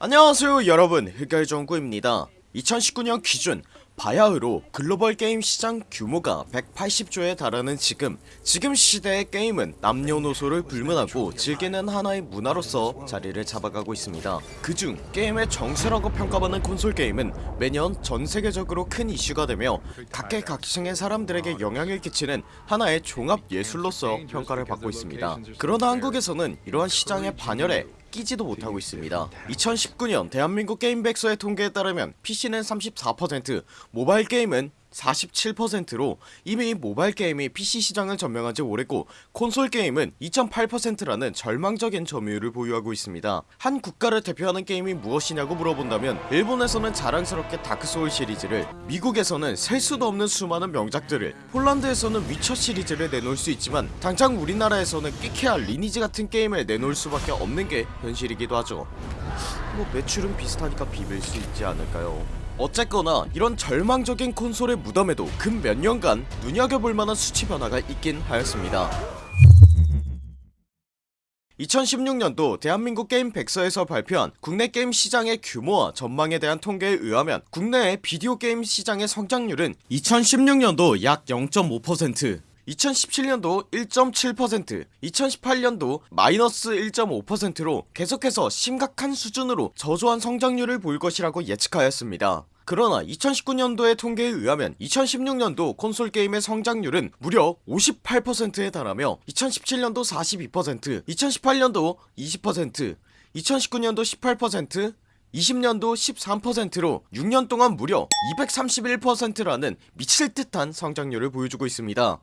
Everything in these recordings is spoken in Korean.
안녕하세요 여러분. 흑열정구입니다. 2019년 기준 바야흐로 글로벌 게임 시장 규모가 180조에 달하는 지금 지금 시대의 게임은 남녀노소를 불문하고 즐기는 하나의 문화로서 자리를 잡아가고 있습니다. 그중 게임의 정수라고 평가받는 콘솔 게임은 매년 전세계적으로 큰 이슈가 되며 각계각층의 사람들에게 영향을 끼치는 하나의 종합 예술로서 평가를 받고 있습니다. 그러나 한국에서는 이러한 시장의 반열에 끼지도 못하고 있습니다. 2019년 대한민국 게임 백서의 통계에 따르면 PC는 34% 모바일 게임은 47%로 이미 모바일 게임이 PC 시장을 점령한지 오래고 콘솔 게임은 2.8%라는 절망적인 점유율을 보유하고 있습니다. 한 국가를 대표하는 게임이 무엇이냐고 물어본다면 일본에서는 자랑스럽게 다크소울 시리즈를 미국에서는 셀 수도 없는 수많은 명작들을 폴란드에서는 위쳐 시리즈를 내놓을 수 있지만 당장 우리나라에서는 끼케아 리니지 같은 게임을 내놓을 수밖에 없는 게 현실이기도 하죠. 뭐 매출은 비슷하니까 비빌 수 있지 않을까요 어쨌거나 이런 절망적인 콘솔의 무덤에도 근 몇 년간 눈여겨볼 만한 수치 변화가 있긴 하였습니다. 2016년도 대한민국 게임 백서에서 발표한 국내 게임 시장의 규모와 전망에 대한 통계에 의하면 국내의 비디오 게임 시장의 성장률은 2016년도 약 0.5% 2017년도 1.7% 2018년도 마이너스 1.5%로 계속해서 심각한 수준으로 저조한 성장률을 보일 것이라고 예측하였습니다. 그러나 2019년도의 통계에 의하면 2016년도 콘솔 게임의 성장률은 무려 58%에 달하며 2017년도 42% 2018년도 20% 2019년도 18% 20년도 13%로 6년 동안 무려 231%라는 미칠듯한 성장률을 보여주고 있습니다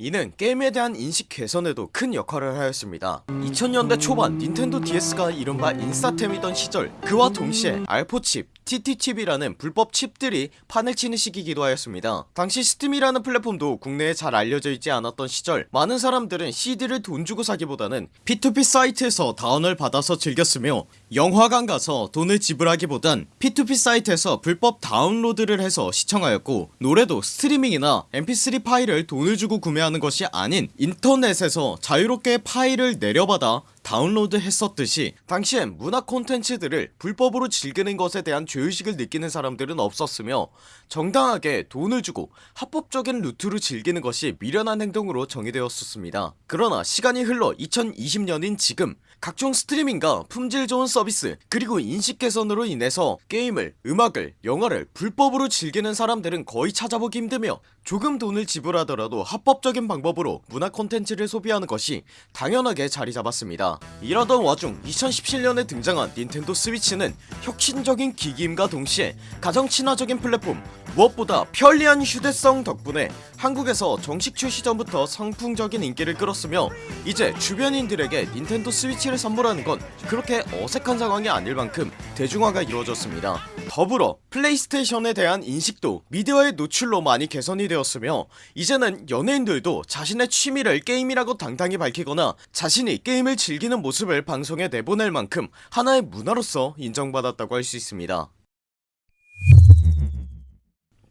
이는 게임에 대한 인식 개선에도 큰 역할을 하였습니다. 2000년대 초반 닌텐도 DS가 이른바 인싸템이던 시절 그와 동시에 알포칩 TT칩이라는 불법 칩들이 판을 치는 시기이기도 하였습니다. 당시 스팀이라는 플랫폼도 국내에 잘 알려져 있지 않았던 시절 많은 사람들은 CD를 돈 주고 사기보다는 P2P 사이트에서 다운을 받아서 즐겼으며 영화관 가서 돈을 지불하기보단 P2P 사이트에서 불법 다운로드를 해서 시청하였고 노래도 스트리밍이나 mp3 파일을 돈을 주고 구매하는 것이 아닌 인터넷에서 자유롭게 파일을 내려받아 다운로드 했었듯이 당시엔 문화 콘텐츠들을 불법으로 즐기는 것에 대한 죄의식을 느끼는 사람들은 없었으며 정당하게 돈을 주고 합법적인 루트로 즐기는 것이 미련한 행동으로 정의되었었습니다. 그러나 시간이 흘러 2020년인 지금 각종 스트리밍과 품질 좋은 서비스 그리고 인식 개선으로 인해서 게임을 음악을 영화를 불법으로 즐기는 사람들은 거의 찾아보기 힘들며 조금 돈을 지불하더라도 합법적인 방법으로 문화 콘텐츠를 소비하는 것이 당연하게 자리 잡았습니다 이러던 와중 2017년에 등장한 닌텐도 스위치는 혁신적인 기기임과 동시에 가장 친화적인 플랫폼 무엇보다 편리한 휴대성 덕분에 한국에서 정식 출시 전부터 선풍적인 인기를 끌었으며 이제 주변인들에게 닌텐도 스위치를 선물하는 건 그렇게 어색한 상황이 아닐 만큼 대중화가 이루어졌습니다. 더불어 플레이스테이션에 대한 인식도 미디어의 노출로 많이 개선이 되었으며 이제는 연예인들도 자신의 취미를 게임이라고 당당히 밝히거나 자신이 게임을 즐기는 모습을 방송에 내보낼 만큼 하나의 문화로서 인정받았다고 할 수 있습니다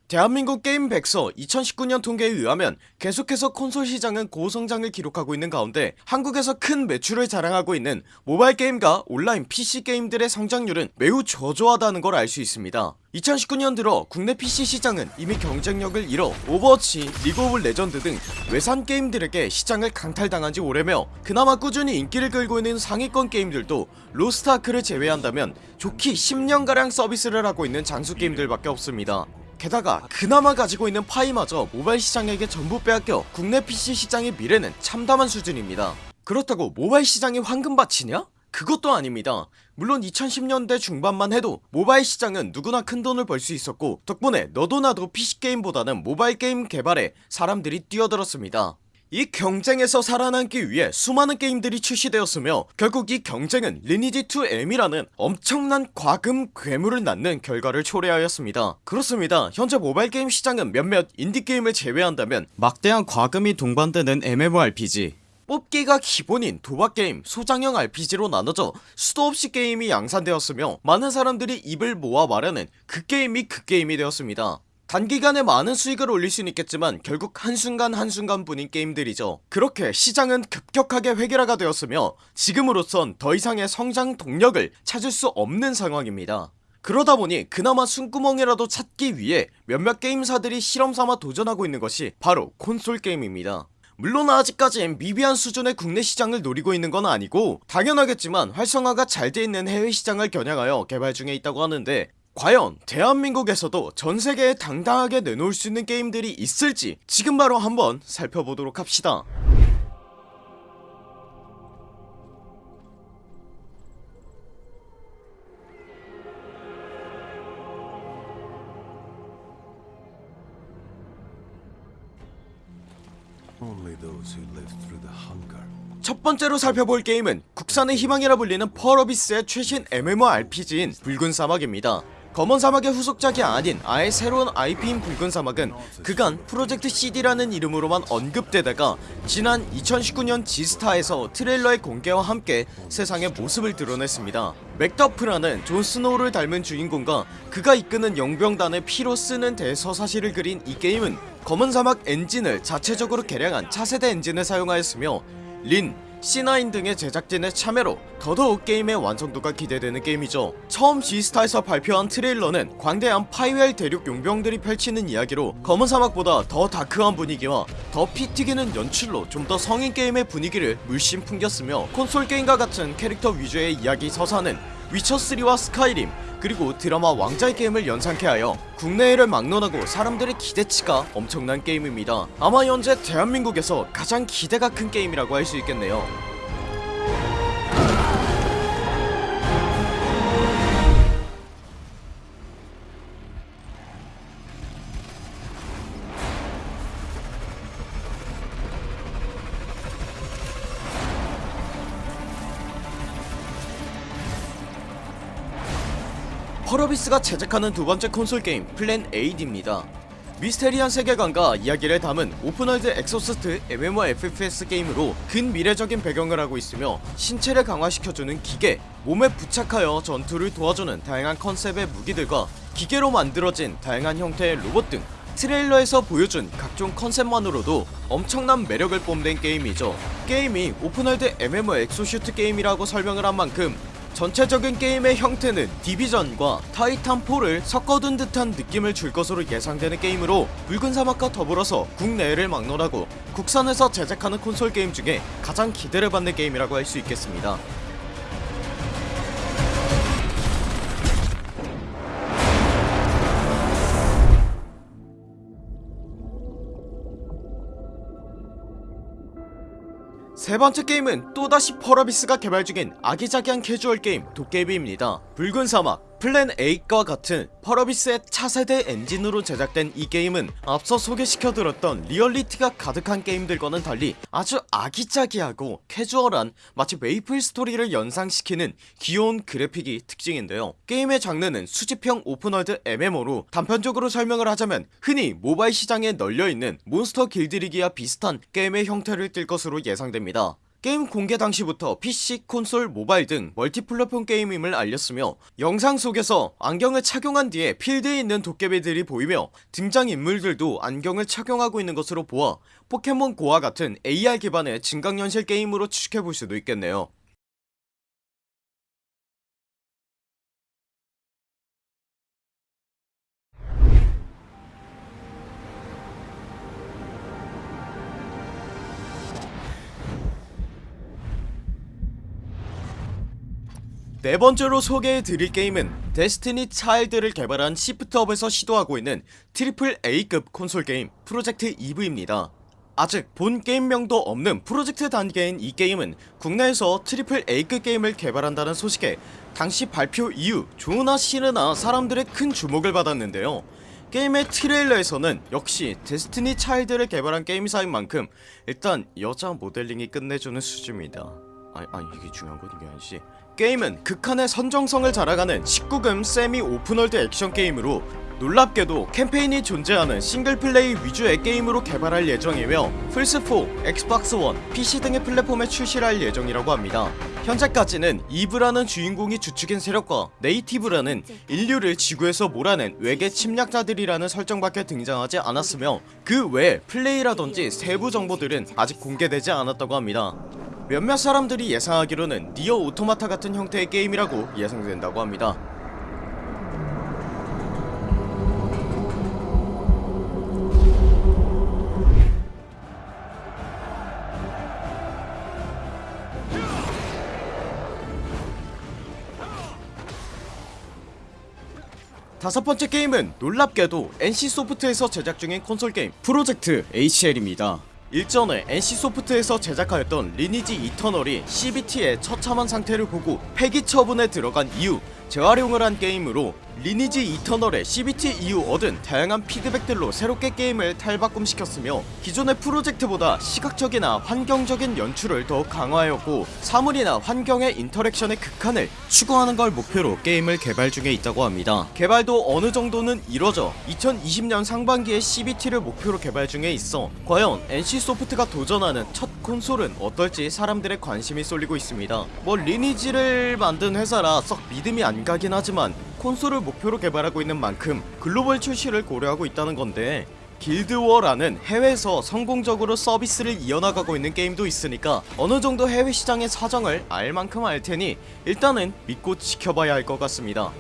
대한민국 게임 백서 2019년 통계에 의하면 계속해서 콘솔 시장은 고성장을 기록하고 있는 가운데 한국에서 큰 매출을 자랑하고 있는 모바일 게임과 온라인 PC 게임들의 성장률은 매우 저조하다는 걸 알 수 있습니다. 2019년 들어 국내 PC 시장은 이미 경쟁력을 잃어 오버워치, 리그 오브 레전드 등 외산 게임들에게 시장을 강탈당한지 오래며 그나마 꾸준히 인기를 끌고 있는 상위권 게임들도 로스트아크를 제외한다면 족히 10년가량 서비스를 하고 있는 장수 게임들밖에 없습니다 게다가 그나마 가지고 있는 파이마저 모바일 시장에게 전부 빼앗겨 국내 PC 시장의 미래는 참담한 수준입니다. 그렇다고 모바일 시장이 황금밭이냐? 그것도 아닙니다. 물론 2010년대 중반만 해도 모바일 시장은 누구나 큰돈을 벌 수 있었고 덕분에 너도 나도 PC게임보다는 모바일 게임 개발에 사람들이 뛰어들었습니다 이 경쟁에서 살아남기 위해 수많은 게임들이 출시되었으며 결국 이 경쟁은 리니지2M이라는 엄청난 과금 괴물을 낳는 결과를 초래하였습니다. 그렇습니다. 현재 모바일 게임 시장은 몇몇 인디게임을 제외한다면 막대한 과금이 동반되는 MMORPG 뽑기가 기본인 도박게임, 소장형 RPG로 나눠져 수도 없이 게임이 양산되었으며 많은 사람들이 입을 모아 말하는 그 게임이 그 게임이 되었습니다 단기간에 많은 수익을 올릴 수는 있겠지만 결국 한순간 한순간 뿐인 게임들이죠. 그렇게 시장은 급격하게 획일화가 되었으며 지금으로선 더 이상의 성장 동력을 찾을 수 없는 상황입니다. 그러다보니 그나마 숨구멍이라도 찾기 위해 몇몇 게임사들이 실험삼아 도전하고 있는 것이 바로 콘솔 게임입니다. 물론 아직까진 미비한 수준의 국내 시장을 노리고 있는 건 아니고 당연하겠지만 활성화가 잘 돼 있는 해외 시장을 겨냥하여 개발 중에 있다고 하는데 과연 대한민국에서도 전세계에 당당하게 내놓을 수 있는 게임들이 있을지 지금 바로 한번 살펴보도록 합시다. 첫 번째로 살펴볼 게임은 국산의 희망이라 불리는 펄어비스의 최신 MMORPG인 붉은 사막입니다 검은 사막의 후속작이 아닌 아예 새로운 IP인 붉은 사막은 그간 프로젝트 CD라는 이름으로만 언급되다가 지난 2019년 지스타에서 트레일러의 공개와 함께 세상에 모습을 드러냈습니다. 맥더프라는 존 스노우를 닮은 주인공과 그가 이끄는 용병단의 피로 쓰는 대서사시를 그린 이 게임은 검은 사막 엔진을 자체적으로 개량한 차세대 엔진을 사용하였으며 릴, C9 등의 제작진의 참여로 더더욱 게임의 완성도가 기대되는 게임이죠. 처음 지스타에서 발표한 트레일러는 광대한 파이웰 대륙 용병들이 펼치는 이야기로 검은 사막보다 더 다크한 분위기와 더 피 튀기는 연출로 좀 더 성인 게임의 분위기를 물씬 풍겼으며 콘솔 게임과 같은 캐릭터 위주의 이야기 서사는 위쳐3와 스카이림 그리고 드라마 왕자의 게임을 연상케 하여 국내외를 막론하고 사람들의 기대치가 엄청난 게임입니다. 아마 현재 대한민국에서 가장 기대가 큰 게임이라고 할 수 있겠네요 펄어비스가 제작하는 두번째 콘솔 게임 플랜 8입니다. 미스테리한 세계관과 이야기를 담은 open world exosuit MMOFPS 게임으로 근미래적인 배경을 하고 있으며 신체를 강화시켜주는 기계, 몸에 부착하여 전투를 도와주는 다양한 컨셉의 무기들과 기계로 만들어진 다양한 형태의 로봇 등 트레일러에서 보여준 각종 컨셉만으로도 엄청난 매력을 뽐낸 게임이죠. 게임이 open world MMO exosuit 게임이라고 설명을 한 만큼 전체적인 게임의 형태는 디비전과 타이탄4를 섞어둔 듯한 느낌을 줄 것으로 예상되는 게임으로 붉은 사막과 더불어서 국내외를 막론하고 국산에서 제작하는 콘솔 게임 중에 가장 기대를 받는 게임이라고 할 수 있겠습니다 세 번째 게임은 또다시 펄어비스가 개발 중인 아기자기한 캐주얼 게임 도깨비입니다. 붉은 사막 플랜 8과 같은 펄어비스의 차세대 엔진으로 제작된 이 게임은 앞서 소개시켜드렸던 리얼리티가 가득한 게임들과는 달리 아주 아기자기하고 캐주얼한 마치 메이플 스토리를 연상시키는 귀여운 그래픽이 특징인데요. 게임의 장르는 수집형 open world MMO로 단편적으로 설명을 하자면 흔히 모바일 시장에 널려있는 몬스터 길들이기와 비슷한 게임의 형태를 띌 것으로 예상됩니다 게임 공개 당시부터 PC, 콘솔, 모바일 등 멀티플랫폼 게임임을 알렸으며 영상 속에서 안경을 착용한 뒤에 필드에 있는 도깨비들이 보이며 등장인물들도 안경을 착용하고 있는 것으로 보아 포켓몬 고와 같은 AR 기반의 증강현실 게임으로 추측해볼 수도 있겠네요 네 번째로 소개해드릴 게임은 데스티니 차일드를 개발한 시프트업에서 시도하고 있는 triple A급 콘솔 게임 프로젝트 이브입니다. 아직 본 게임명도 없는 프로젝트 단계인 이 게임은 국내에서 triple A급 게임을 개발한다는 소식에 당시 발표 이후 좋으나 싫으나 사람들의 큰 주목을 받았는데요. 게임의 트레일러에서는 역시 데스티니 차일드를 개발한 게임사인 만큼 일단 여자 모델링이 끝내주는 수준입니다 아니, 아니 이게 중요한 건 이게 아니지. 게임은 극한의 선정성을 자랑하는 19금 semi open world 액션 게임으로 놀랍게도 캠페인이 존재하는 single play 위주의 게임으로 개발할 예정이며 플스4, 엑스박스 원, PC 등의 플랫폼에 출시할 예정이라고 합니다. 현재까지는 이브라는 주인공이 주축인 세력과 네이티브라는 인류를 지구에서 몰아낸 외계 침략자들이라는 설정밖에 등장하지 않았으며 그외 플레이라던지 세부 정보들은 아직 공개되지 않았다고 합니다 몇몇 사람들이 예상하기로는 니어 오토마타 같은 형태의 게임이라고 예상된다고 합니다 다섯 번째 게임은 놀랍게도 NC소프트에서 제작 중인 콘솔 게임 프로젝트 HL입니다. 일전에 NC소프트에서 제작하였던 리니지 이터널이 CBT의 처참한 상태를 보고 폐기 처분에 들어간 이후 재활용을 한 게임으로 리니지 이터널의 CBT 이후 얻은 다양한 피드백들로 새롭게 게임을 탈바꿈시켰으며 기존의 프로젝트보다 시각적이나 환경적인 연출을 더욱 강화하였고 사물이나 환경의 interaction의 극한을 추구하는 걸 목표로 게임을 개발 중에 있다고 합니다. 개발도 어느 정도는 이뤄져 2020년 상반기에 CBT를 목표로 개발 중에 있어 과연 NC소프트가 도전하는 첫 콘솔은 어떨지 사람들의 관심이 쏠리고 있습니다. 뭐 리니지를 만든 회사라 썩 믿음이 안 가긴 하지만 콘솔을 목표로 개발하고 있는 만큼 글로벌 출시를 고려하고 있다는 건데 길드워라는 해외에서 성공적으로 서비스를 이어나가고 있는 게임도 있으니까 어느정도 해외 시장의 사정을 알 만큼 알 테니 일단은 믿고 지켜봐야 할 것 같습니다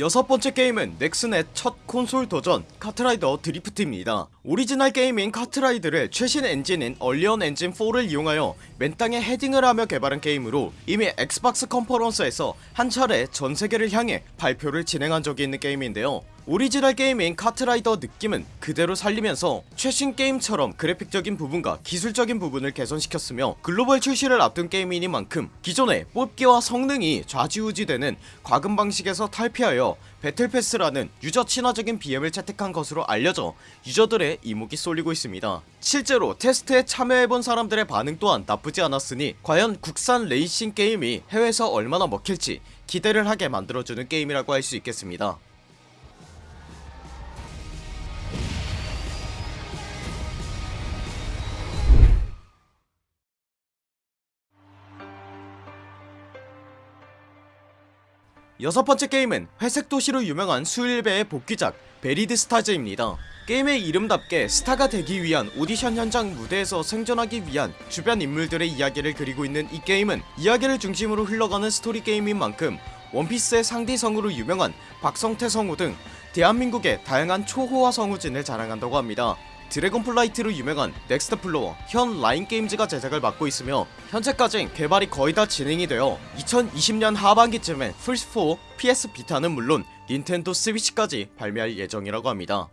여섯 번째 게임은 넥슨의 첫 콘솔 도전 카트라이더 드리프트입니다. 오리지널 게임인 카트라이더를 최신 엔진인 언리얼 엔진 4를 이용하여 맨땅에 헤딩을 하며 개발한 게임으로 이미 엑스박스 컨퍼런스에서 한 차례 전세계를 향해 발표를 진행한 적이 있는 게임인데요 오리지널 게임인 카트라이더 느낌은 그대로 살리면서 최신 게임처럼 그래픽적인 부분과 기술적인 부분을 개선시켰으며 글로벌 출시를 앞둔 게임이니만큼 기존의 뽑기와 성능이 좌지우지되는 과금 방식에서 탈피하여 배틀패스라는 유저 친화적인 BM을 채택한 것으로 알려져 유저들의 이목이 쏠리고 있습니다. 실제로 테스트에 참여해본 사람들의 반응 또한 나쁘지 않았으니 과연 국산 레이싱 게임이 해외에서 얼마나 먹힐지 기대를 하게 만들어주는 게임이라고 할 수 있겠습니다 여섯 번째 게임은 회색 도시로 유명한 수일배의 복귀작 베리드 스타즈입니다. 게임의 이름답게 스타가 되기 위한 오디션 현장 무대에서 생존하기 위한 주변 인물들의 이야기를 그리고 있는 이 게임은 이야기를 중심으로 흘러가는 스토리 게임인 만큼 원피스의 상디 성우로 유명한 박성태 성우 등 대한민국의 다양한 초호화 성우진을 자랑한다고 합니다 드래곤플라이트로 유명한 넥스트 플로어 현 라인게임즈가 제작을 맡고 있으며 현재까진 개발이 거의 다 진행이 되어 2020년 하반기쯤에 플스4, PS 비타는 물론 닌텐도 스위치까지 발매할 예정이라고 합니다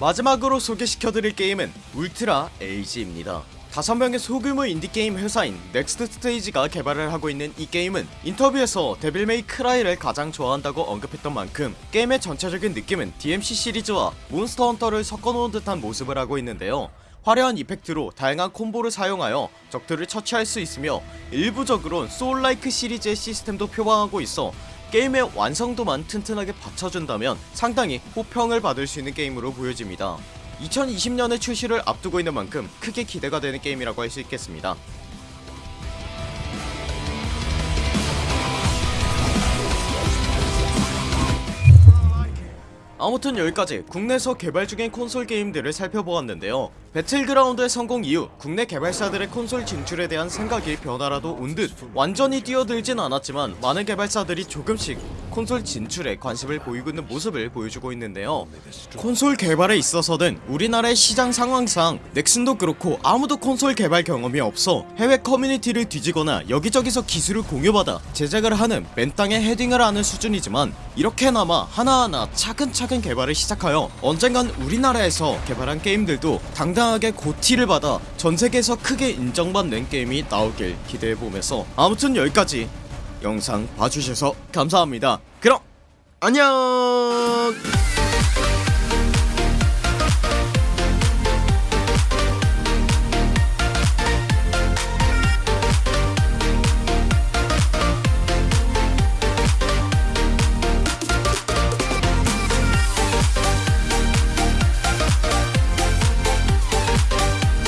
마지막으로 소개시켜드릴 게임은 울트라 에이지입니다. 5명의 소규모 인디게임 회사인 넥스트 스테이지가 개발을 하고 있는 이 게임은 인터뷰에서 데빌메이 크라이를 가장 좋아한다고 언급했던 만큼 게임의 전체적인 느낌은 DMC 시리즈와 몬스터 헌터를 섞어놓은 듯한 모습을 하고 있는데요. 화려한 이펙트로 다양한 콤보를 사용하여 적들을 처치할 수 있으며 일부적으론 소울라이크 시리즈의 시스템도 표방하고 있어 게임의 완성도만 튼튼하게 받쳐준다면 상당히 호평을 받을 수 있는 게임으로 보여집니다. 2020년의 출시를 앞두고 있는 만큼 크게 기대가 되는 게임이라고 할 수 있겠습니다 아무튼 여기까지 국내에서 개발 중인 콘솔 게임들을 살펴보았는데요. 배틀그라운드의 성공 이후 국내 개발사들의 콘솔 진출에 대한 생각이 변화라도 온 듯 완전히 뛰어들진 않았지만 많은 개발사들이 조금씩 콘솔 진출에 관심을 보이고 있는 모습을 보여주고 있는데요. 콘솔 개발에 있어서는 우리나라의 시장 상황상 넥슨도 그렇고 아무도 콘솔 개발 경험이 없어 해외 커뮤니티를 뒤지거나 여기저기서 기술을 공유받아 제작을 하는 맨땅에 헤딩을 하는 수준이지만 이렇게나마 하나하나 차근 차근 개발을 시작하여 언젠간 우리나라에서 개발한 게임들도 당당하게 고티를 받아 전세계에서 크게 인정받는 게임이 나오길 기대해보면서 아무튼 여기까지 영상 봐주셔서 감사합니다. 그럼 안녕